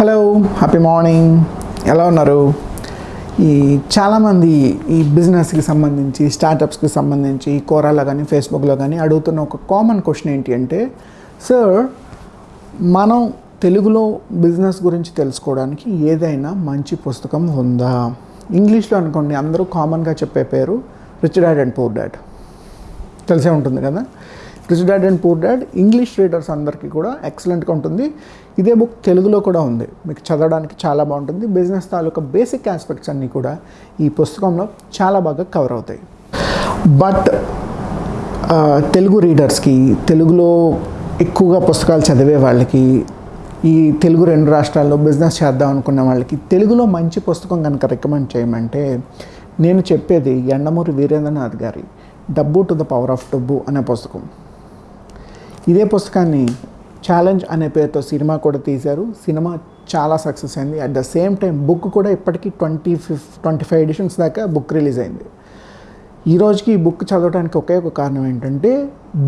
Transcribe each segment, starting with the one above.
Hello happy morning ఎలా ఉన్నారు? ఈ చాలామంది ఈ బిజినెస్కి సంబంధించి స్టార్టప్స్కి సంబంధించి కోరాలో కానీ ఫేస్బుక్లో కానీ అడుగుతున్న ఒక కామన్ క్వశ్చన్ ఏంటి అంటే సార్ మనం తెలుగులో బిజినెస్ గురించి తెలుసుకోవడానికి ఏదైనా మంచి పుస్తకం ఉందా? ఇంగ్లీష్లో అనుకోండి అందరూ కామన్గా చెప్పే పేరు rich dad and poor dad. తెలిసే ఉంటుంది కదా? Rich dad and poor dad English readers అందరికీ కూడా ఎక్సలెంట్గా ఉంటుంది. ఇదే బుక్ తెలుగులో కూడా ఉంది. మీకు చదవడానికి చాలా బాగుంటుంది. బిజినెస్ తాలూకా బేసిక్ ఆస్పెక్ట్స్ అన్నీ కూడా ఈ పుస్తకంలో చాలా బాగా కవర్ అవుతాయి. బట్ తెలుగు రీడర్స్కి తెలుగులో ఎక్కువగా పుస్తకాలు చదివే వాళ్ళకి ఈ తెలుగు రెండు రాష్ట్రాల్లో బిజినెస్ చేద్దాం అనుకున్న వాళ్ళకి తెలుగులో మంచి పుస్తకం కనుక రికమెండ్ చేయమంటే నేను చెప్పేది ఎండమూరి వీరేంద్రనాథ్ గారి డబ్బు టు ద పవర్ ఆఫ్ డబ్బు అనే పుస్తకం. ఇదే పుస్తకాన్ని ఛాలెంజ్ అనే పేరుతో సినిమా కూడా తీశారు. సినిమా చాలా సక్సెస్ అయింది. At the same time book కూడా ఇప్పటికీ twenty fif twenty five editions దాకా బుక్ రిలీజ్ అయింది. ఈ రోజుకి ఈ బుక్ చదవడానికి ఒకే ఒక కారణం ఏంటంటే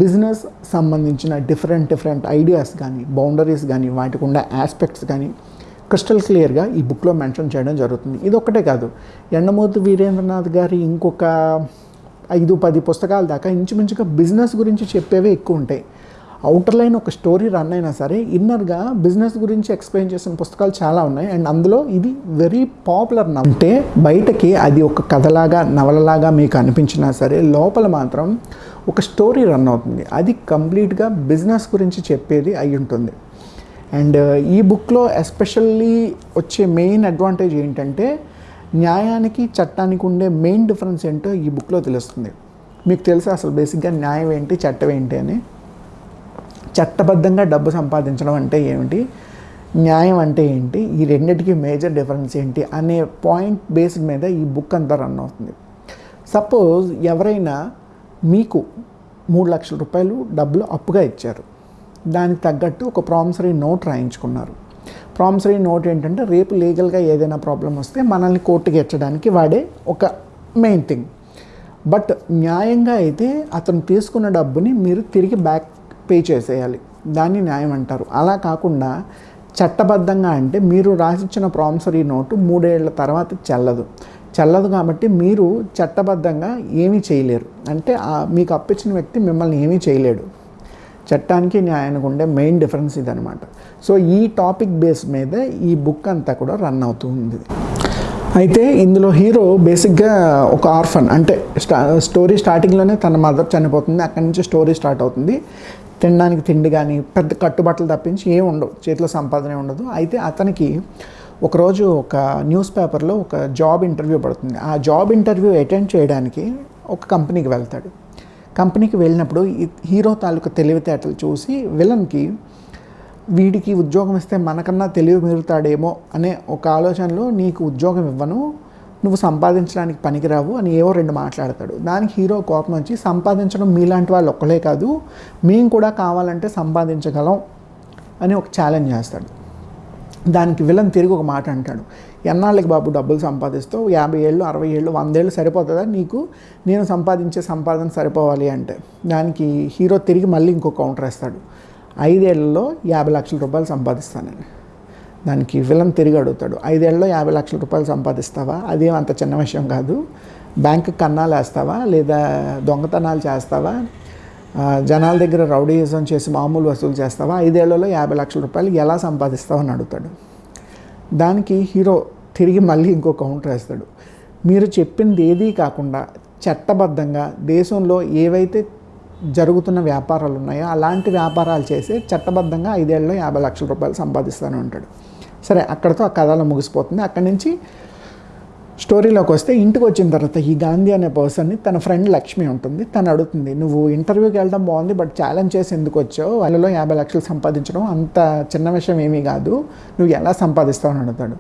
బిజినెస్ సంబంధించిన డిఫరెంట్ డిఫరెంట్ ఐడియాస్ కానీ బౌండరీస్ కానీ వాటికి ఉండే ఆస్పెక్ట్స్ కానీ క్రిస్టల్ క్లియర్గా ఈ బుక్లో మెన్షన్ చేయడం జరుగుతుంది. ఇది ఒక్కటే కాదు. ఎండమూర్తి వీరేంద్రనాథ్ గారి ఇంకొక ఐదు పది పుస్తకాల దాకా ఇంచుమించుగా బిజినెస్ గురించి చెప్పేవే ఎక్కువ ఉంటాయి. అవుటర్ లైన్ ఒక స్టోరీ రన్ అయినా సరే ఇన్నర్గా బిజినెస్ గురించి ఎక్స్ప్లెయిన్ చేసిన పుస్తకాలు చాలా ఉన్నాయి. అండ్ అందులో ఇది వెరీ పాపులర్ అంటే బయటకి అది ఒక కథలాగా నవలలాగా మీకు అనిపించినా సరే లోపల మాత్రం ఒక స్టోరీ రన్ అవుతుంది. అది కంప్లీట్గా బిజినెస్ గురించి చెప్పేది అయి ఉంటుంది. అండ్ ఈ బుక్లో ఎస్పెషల్లీ వచ్చే మెయిన్ అడ్వాంటేజ్ ఏంటంటే న్యాయానికి చట్టానికి ఉండే మెయిన్ డిఫరెన్స్ ఏంటో ఈ బుక్లో తెలుస్తుంది. మీకు తెలుసా అసలు బేసిక్గా న్యాయం ఏంటి చట్టం ఏంటి అని? చట్టబద్ధంగా డబ్బు సంపాదించడం అంటే ఏమిటి? న్యాయం అంటే ఏంటి? ఈ రెండింటికి మేజర్ డిఫరెన్స్ ఏంటి? అనే పాయింట్ బేస్డ్ మీద ఈ బుక్ అంతా రన్ అవుతుంది. సపోజ్ ఎవరైనా మీకు మూడు లక్షల రూపాయలు డబ్బులు అప్పుగా ఇచ్చారు. దానికి తగ్గట్టు ఒక ప్రామిసరీ నోట్ రాయించుకున్నారు. ప్రామిసరీ నోట్ ఏంటంటే రేపు లీగల్గా ఏదైనా ప్రాబ్లం వస్తే మనల్ని కోర్టుకి ఎచ్చడానికి వాడే ఒక మెయిన్ థింగ్ బట్ న్యాయంగా అయితే అతను తీసుకున్న డబ్బుని మీరు తిరిగి బ్యాక్ పే చేసేయాలి. దాన్ని న్యాయం అంటారు. అలా కాకుండా చట్టబద్ధంగా అంటే మీరు రాసిచ్చిన ప్రామిసరీ నోటు మూడేళ్ళ తర్వాత చెల్లదు. చెల్లదు కాబట్టి మీరు చట్టబద్ధంగా ఏమీ చేయలేరు. అంటే మీకు అప్పించిన వ్యక్తి మిమ్మల్ని ఏమీ చేయలేడు. చట్టానికి న్యాయానికి ఉండే మెయిన్ డిఫరెన్స్ ఇదనమాట సో ఈ టాపిక్ బేస్ మీద ఈ బుక్ అంతా కూడా రన్ అవుతుంది. అయితే ఇందులో హీరో బేసిక్గా ఒక ఆర్ఫన్ అంటే స్టా స్టోరీ స్టార్టింగ్లోనే తన మదర్ చనిపోతుంది. అక్కడి నుంచి స్టోరీ స్టార్ట్ అవుతుంది. తినడానికి తిండి కానీ పెద్ద కట్టుబట్టలు తప్పించి ఏం ఉండవు చేతిలో సంపాదన ఉండదు. అయితే అతనికి ఒకరోజు ఒక న్యూస్ పేపర్లో ఒక జాబ్ ఇంటర్వ్యూ పడుతుంది. ఆ జాబ్ ఇంటర్వ్యూ అటెండ్ చేయడానికి ఒక కంపెనీకి వెళ్తాడు. కంపెనీకి వెళ్ళినప్పుడు హీరో తాలూకు తెలివితేటలు చూసి విలన్కి వీడికి ఉద్యోగం ఇస్తే మనకన్నా తెలివి మీరుతాడేమో అనే ఒక ఆలోచనలో నీకు ఉద్యోగం ఇవ్వను నువ్వు సంపాదించడానికి పనికిరావు అని ఏవో రెండు మాట్లాడతాడు. దానికి హీరో కోపం వచ్చి సంపాదించడం మీలాంటి వాళ్ళు ఒక్కలే కాదు మేము కూడా కావాలంటే సంపాదించగలం అని ఒక ఛాలెంజ్ చేస్తాడు. దానికి విలన్ తిరిగి ఒక మాట అంటాడు. ఎన్నాళ్ళకి బాబు డబ్బులు సంపాదిస్తావు? యాభై ఏళ్ళు అరవై ఏళ్ళు వందేళ్ళు సరిపోతుందా? నీకు నేను సంపాదించే సంపాదన సరిపోవాలి అంటే. దానికి హీరో తిరిగి మళ్ళీ ఇంకో కౌంటర్ వేస్తాడు. ఐదేళ్ళలో యాభై లక్షల రూపాయలు సంపాదిస్తానని దానికి విలన్ తిరిగి అడుగుతాడు. ఐదేళ్ళలో యాభై లక్షల రూపాయలు సంపాదిస్తావా? అదేం అంత చిన్న విషయం కాదు. బ్యాంకు కన్నాలు వేస్తావా? లేదా దొంగతనాలు చేస్తావా? జనాల దగ్గర రౌడీయిజం చేసి మామూలు వసూలు చేస్తావా? ఐదేళ్ళలో యాభై లక్షల రూపాయలు ఎలా సంపాదిస్తావు అని అడుగుతాడు. దానికి హీరో తిరిగి మళ్ళీ ఇంకో కౌంటర్ వేస్తాడు. మీరు చెప్పింది ఏదీ కాకుండా చట్టబద్ధంగా దేశంలో ఏవైతే జరుగుతున్న వ్యాపారాలు ఉన్నాయో అలాంటి వ్యాపారాలు చేసి చట్టబద్ధంగా ఐదేళ్ళలో యాభై లక్షల రూపాయలు సంపాదిస్తాను అంటాడు. సరే అక్కడితో ఆ కథలో ముగిసిపోతుంది. అక్కడి నుంచి స్టోరీలోకి వస్తే ఇంటికి వచ్చిన తర్వాత ఈ గాంధీ అనే పర్సన్ని తన ఫ్రెండ్ లక్ష్మి ఉంటుంది. తను అడుగుతుంది నువ్వు ఇంటర్వ్యూకి వెళ్ళడం బాగుంది బట్ ఛాలెంజ్ చేసి ఎందుకు వచ్చావు? వాళ్ళలో యాభై లక్షలు సంపాదించడం అంత చిన్న విషయం ఏమీ కాదు. నువ్వు ఎలా సంపాదిస్తావు? అని అడుగుతాడు.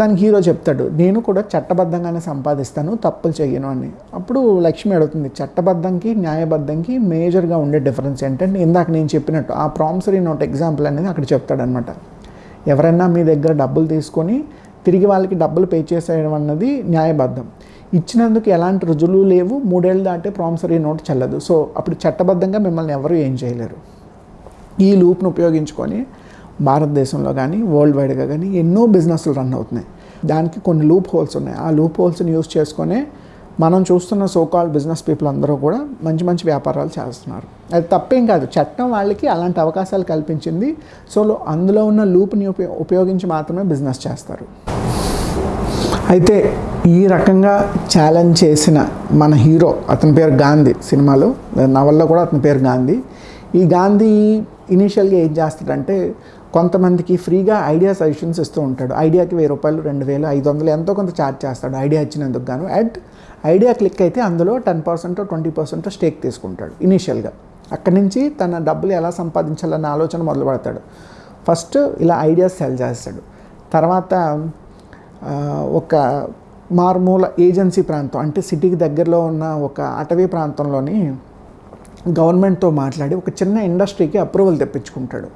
దానికి హీరో చెప్తాడు నేను కూడా చట్టబద్ధంగానే సంపాదిస్తాను తప్పులు చేయను అని. అప్పుడు లక్ష్మి అడుగుతుంది చట్టబద్ధంకి న్యాయబద్ధంకి మేజర్గా ఉండే డిఫరెన్స్ ఏంటంటే ఇందాక నేను చెప్పినట్టు ఆ ప్రామిసరీ నోట్ ఎగ్జాంపుల్ అనేది అక్కడ చెప్తాడనమాట. ఎవరైనా మీ దగ్గర డబ్బులు తీసుకొని తిరిగి వాళ్ళకి డబ్బులు పే చేసేయడం అన్నది న్యాయబద్ధం. ఇచ్చినందుకు ఎలాంటి రుజువులు లేవు మూడేళ్ళు దాటే ప్రామిసరీ నోట్ చెల్లదు. సో అప్పుడు చట్టబద్ధంగా మిమ్మల్ని ఎవరు ఏం చేయలేరు. ఈ లూప్ను ఉపయోగించుకొని భారతదేశంలో కానీ వరల్డ్ వైడ్గా కానీ ఎన్నో బిజినెస్లు రన్ అవుతున్నాయి. దానికి కొన్ని లూప్ హోల్స్ ఉన్నాయి. ఆ లూప్ హోల్స్ని యూస్ చేసుకునే మనం చూస్తున్న సోకాల్ బిజినెస్ పీపుల్ అందరూ కూడా మంచి మంచి వ్యాపారాలు చేస్తున్నారు. అది తప్పేం కాదు. చట్టం వాళ్ళకి అలాంటి అవకాశాలు కల్పించింది. సో అందులో ఉన్న లూప్ని ఉపయో ఉపయోగించి మాత్రమే బిజినెస్ చేస్తారు. అయితే ఈ రకంగా ఛాలెంజ్ చేసిన మన హీరో అతని పేరు గాంధీ సినిమాలో నవల్లో కూడా అతని పేరు గాంధీ. ఈ గాంధీ ఇనీషియల్గా ఏం చేస్తాడంటే కొంతమందికి ఫ్రీగా ఐడియా సజెషన్స్ ఇస్తూ ఉంటాడు. ఐడియాకి వెయ్యి రూపాయలు రెండు వేలు ఐదు వందలు ఎంతో కొంత ఛార్జ్ చేస్తాడు ఐడియా ఇచ్చినందుకు గాను. అట్ ఐడియా క్లిక్ అయితే అందులో ten percent twenty percent stake తీసుకుంటాడు ఇనీషియల్గా. అక్కడి నుంచి తన డబ్బులు ఎలా సంపాదించాలన్న ఆలోచన మొదలు పెడతాడు. ఫస్ట్ ఇలా ఐడియాస్ సెల్ చేస్తాడు. తర్వాత ఒక మారుమూల ఏజెన్సీ ప్రాంతం అంటే సిటీకి దగ్గరలో ఉన్న ఒక అటవీ ప్రాంతంలోని గవర్నమెంట్తో మాట్లాడి ఒక చిన్న ఇండస్ట్రీకి అప్రూవల్ తెప్పించుకుంటాడు.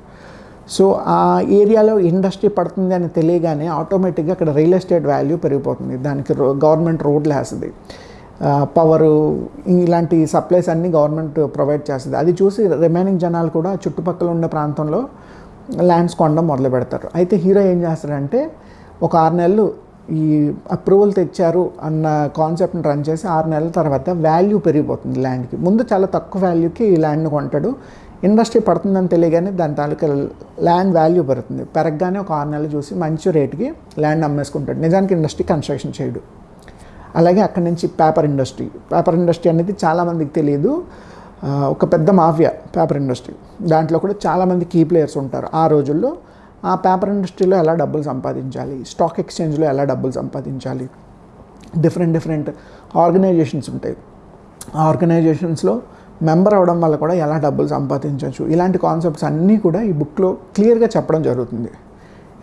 సో ఆ ఏరియాలో ఇండస్ట్రీ పడుతుంది అని తెలియగానే ఆటోమేటిక్గా అక్కడ రియల్ ఎస్టేట్ వాల్యూ పెరిగిపోతుంది. దానికి రో- గవర్నమెంట్ రోడ్లు వేస్తుంది పవరు ఇలాంటి సప్లైస్ అన్నీ గవర్నమెంట్ ప్రొవైడ్ చేస్తుంది. అది చూసి రిమైనింగ్ జనాలు కూడా చుట్టుపక్కల ఉన్న ప్రాంతంలో ల్యాండ్స్ కొనడం మొదలు పెడతారు. అయితే హీరో ఏం చేస్తాడంటే ఒక ఆరు నెలలు ఈ అప్రూవల్ తెచ్చారు అన్న కాన్సెప్ట్ని రన్ చేసి ఆరు నెలల తర్వాత వాల్యూ పెరిగిపోతుంది ల్యాండ్కి. ముందు చాలా తక్కువ వాల్యూకి ఈ ల్యాండ్ని కొంటాడు. ఇండస్ట్రీ పడుతుందని తెలియగానే దాని తాలూకా ల్యాండ్ వాల్యూ పెరుగుతుంది. పెరగగానే ఒక ఆరు నెలలు చూసి మంచి రేటుకి ల్యాండ్ అమ్మేసుకుంటాడు. నిజానికి ఇండస్ట్రీ కన్స్ట్రక్షన్ చేయడు. అలాగే అక్కడి నుంచి పేపర్ ఇండస్ట్రీ. పేపర్ ఇండస్ట్రీ అనేది చాలామందికి తెలియదు ఒక పెద్ద మాఫియా పేపర్ ఇండస్ట్రీ. దాంట్లో కూడా చాలామంది కీ ప్లేయర్స్ ఉంటారు. ఆ రోజుల్లో ఆ పేపర్ ఇండస్ట్రీలో ఎలా డబ్బులు సంపాదించాలి? స్టాక్ ఎక్స్చేంజ్లో ఎలా డబ్బులు సంపాదించాలి? డిఫరెంట్ డిఫరెంట్ ఆర్గనైజేషన్స్ ఉంటాయి. ఆ ఆర్గనైజేషన్స్లో మెంబర్ అవడం వల్ల కూడా ఎలా డబ్బులు సంపాదించవచ్చు ఇలాంటి కాన్సెప్ట్స్ అన్నీ కూడా ఈ బుక్లో క్లియర్గా చెప్పడం జరుగుతుంది.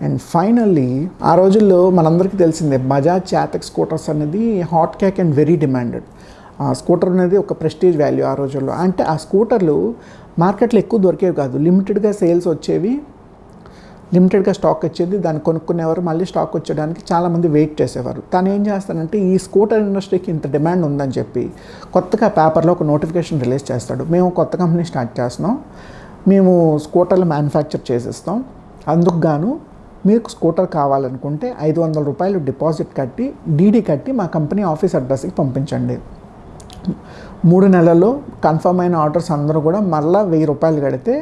అండ్ ఫైనల్లీ ఆ రోజుల్లో మనందరికీ తెలిసిందే బజాజ్ చాతక్ స్కూటర్స్ అనేది hot cake and very demanded ఆ స్కూటర్ అనేది ఒక ప్రెస్టీజ్ వాల్యూ ఆ రోజుల్లో. అంటే ఆ స్కూటర్లు మార్కెట్లో ఎక్కువ దొరికేవి కాదు. లిమిటెడ్గా సేల్స్ వచ్చేవి లిమిటెడ్గా స్టాక్ వచ్చేది దాన్ని కొనుక్కునేవారు మళ్ళీ స్టాక్ వచ్చేయడానికి చాలామంది వెయిట్ చేసేవారు. తను ఏం చేస్తానంటే ఈ స్కూటర్ ఇండస్ట్రీకి ఇంత డిమాండ్ ఉందని చెప్పి కొత్తగా పేపర్లో ఒక నోటిఫికేషన్ రిలీజ్ చేస్తాడు. మేము కొత్త కంపెనీ స్టార్ట్ చేస్తున్నాం మేము స్కూటర్లు మ్యానుఫ్యాక్చర్ చేసేస్తాం అందుకు గాను మీకు స్కూటర్ కావాలనుకుంటే ఐదు వందల రూపాయలు డిపాజిట్ కట్టి డీడీ కట్టి మా కంపెనీ ఆఫీస్ అడ్రస్కి పంపించండి. మూడు నెలల్లో కన్ఫర్మ్ అయిన ఆర్డర్స్ అందరూ కూడా మళ్ళీ వెయ్యి రూపాయలు కడితే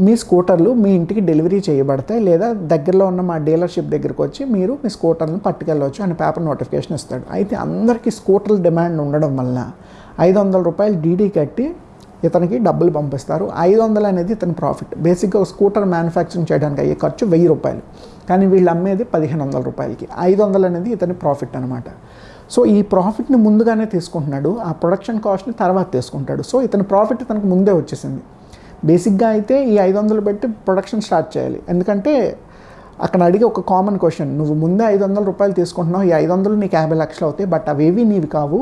మీ స్కూటర్లు మీ ఇంటికి డెలివరీ చేయబడతాయి లేదా దగ్గరలో ఉన్న మా డీలర్షిప్ దగ్గరికి వచ్చి మీరు మీ స్కూటర్లను పట్టుకెళ్ళవచ్చు అని పేపర్ నోటిఫికేషన్ ఇస్తాడు. అయితే అందరికీ స్కూటర్ల డిమాండ్ ఉండడం వలన ఐదు వందల రూపాయలు డీడీ కట్టి ఇతనికి డబ్బులు పంపిస్తారు. ఐదు వందలు అనేది ఇతని ప్రాఫిట్ బేసిక్గా స్కూటర్ మ్యానుఫ్యాక్చరింగ్ చేయడానికి అయ్యే ఖర్చు వెయ్యి రూపాయలు. కానీ వీళ్ళు అమ్మేది పదిహేను వందల రూపాయలకి. ఐదు వందలు అనేది ఇతని ప్రాఫిట్ అనమాట సో ఈ ప్రాఫిట్ని ముందుగానే తీసుకుంటున్నాడు. ఆ ప్రొడక్షన్ కాస్ట్ని తర్వాత తీసుకుంటాడు. సో ఇతని ప్రాఫిట్ ఇతనికి ముందే వచ్చేసింది. బేసిక్గా అయితే ఈ ఐదు వందలు పెట్టి ప్రొడక్షన్ స్టార్ట్ చేయాలి. ఎందుకంటే అక్కడ అడిగే ఒక కామన్ క్వశ్చన్ నువ్వు ముందే ఐదు వందల రూపాయలు తీసుకుంటున్నావు ఈ ఐదు వందలు నీకు యాభై లక్షలు అవుతాయి బట్ అవేవి నీవి కావు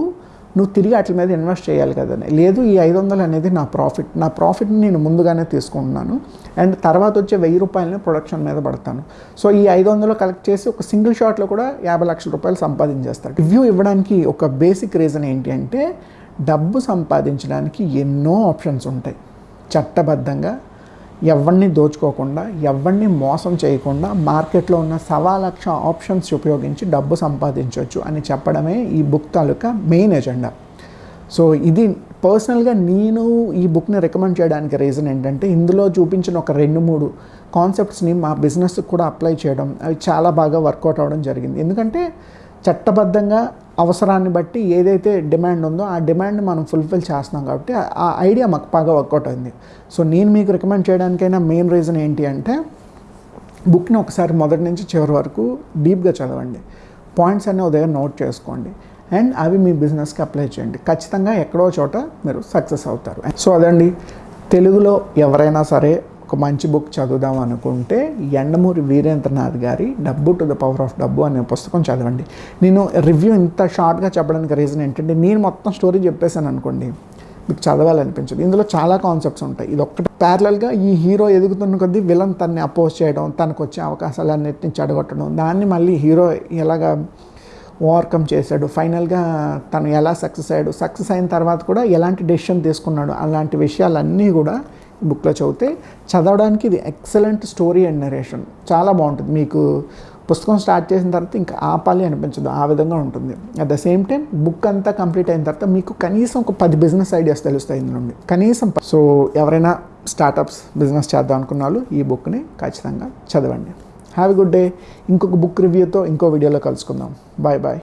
నువ్వు తిరిగి వాటి మీద ఇన్వెస్ట్ చేయాలి కదని. లేదు ఈ ఐదు వందలు అనేది నా ప్రాఫిట్ నా ప్రాఫిట్ని నేను ముందుగానే తీసుకుంటున్నాను అండ్ తర్వాత వచ్చే వెయ్యి రూపాయలని ప్రొడక్షన్ మీద పడతాను. సో ఈ ఐదు వందలు కలెక్ట్ చేసి ఒక సింగిల్ షాట్లో కూడా యాభై లక్షల రూపాయలు సంపాదించేస్తాడు రివ్యూ ఇవ్వడానికి ఒక బేసిక్ రీజన్ ఏంటి అంటే డబ్బు సంపాదించడానికి ఎన్నో ఆప్షన్స్ ఉంటాయి. చట్టబద్ధంగా ఎవరిని దోచుకోకుండా ఎవరిని మోసం చేయకుండా మార్కెట్లో ఉన్న సవా లక్ష ఆప్షన్స్ ఉపయోగించి డబ్బు సంపాదించవచ్చు అని చెప్పడమే ఈ బుక్ తాలూకా మెయిన్ ఎజెండా. సో ఇది పర్సనల్గా నేను ఈ బుక్ని రికమెండ్ చేయడానికి రీజన్ ఏంటంటే ఇందులో చూపించిన ఒక రెండు మూడు కాన్సెప్ట్స్ని మా బిజినెస్కి కూడా అప్లై చేయడం అవి చాలా బాగా వర్కౌట్ అవ్వడం జరిగింది. ఎందుకంటే చట్టబద్ధంగా అవసరాన్ని బట్టి ఏదైతే డిమాండ్ ఉందో ఆ డిమాండ్ మనం ఫుల్ఫిల్ చేస్తున్నాం కాబట్టి ఆ- ఐడియా మాకు బాగా వర్కౌట్ అయింది. సో నేను మీకు రికమెండ్ చేయడానికైనా మెయిన్ రీజన్ ఏంటి అంటే బుక్ని ఒకసారి మొదటి నుంచి చివరి వరకు డీప్గా చదవండి. పాయింట్స్ అన్నీ ఉదయం నోట్ చేసుకోండి. అండ్ అవి మీ బిజినెస్కి అప్లై చేయండి. ఖచ్చితంగా ఎక్కడో చోట మీరు సక్సెస్ అవుతారు. సో అదండి. తెలుగులో ఎవరైనా సరే ఒక మంచి బుక్ చదువుదాం అనుకుంటే ఎండమూరి వీరేంద్రనాథ్ గారి డబ్బు టు ద పవర్ ఆఫ్ డబ్బు అనే పుస్తకం చదవండి. నేను రివ్యూ ఇంత షార్ట్గా చెప్పడానికి రీజన్ ఏంటంటే నేను మొత్తం స్టోరీ చెప్పేశాను అనుకోండి మీకు చదవాలనిపించదు. ఇందులో చాలా కాన్సెప్ట్స్ ఉంటాయి. ఇది ఒక్కటి ప్యారలల్గా ఈ హీరో ఎదుగుతున్న కొద్దీ విలన్ తన్ని అపోజ్ చేయడం తనకు వచ్చే అవకాశాలన్నిటిని చెడగొట్టడం దాన్ని మళ్ళీ హీరో ఎలాగా ఓవర్కమ్ చేశాడు ఫైనల్గా తను ఎలా సక్సెస్ అయ్యాడు సక్సెస్ అయిన తర్వాత కూడా ఎలాంటి డెసిషన్ తీసుకున్నాడు అలాంటి విషయాలన్నీ కూడా బుక్లో చదివితే చదవడానికి ఇది ఎక్సలెంట్ స్టోరీ అండ్ నరేషన్. చాలా బాగుంటుంది. మీకు పుస్తకం స్టార్ట్ చేసిన తర్వాత ఇంకా ఆపాలి అనిపించదు. ఆ విధంగా ఉంటుంది. At the same time book అంతా కంప్లీట్ అయిన తర్వాత మీకు కనీసం ఒక పది బిజినెస్ ఐడియాస్ తెలుస్తాయి ఇందులో కనీసం సో ఎవరైనా స్టార్టప్స్ బిజినెస్ చేద్దాం అనుకున్న వాళ్ళు ఈ బుక్ని ఖచ్చితంగా చదవండి. హ్యావ్ ఎ గుడ్ డే ఇంకొక బుక్ రివ్యూతో ఇంకో వీడియోలో కలుసుకుందాం. Bye bye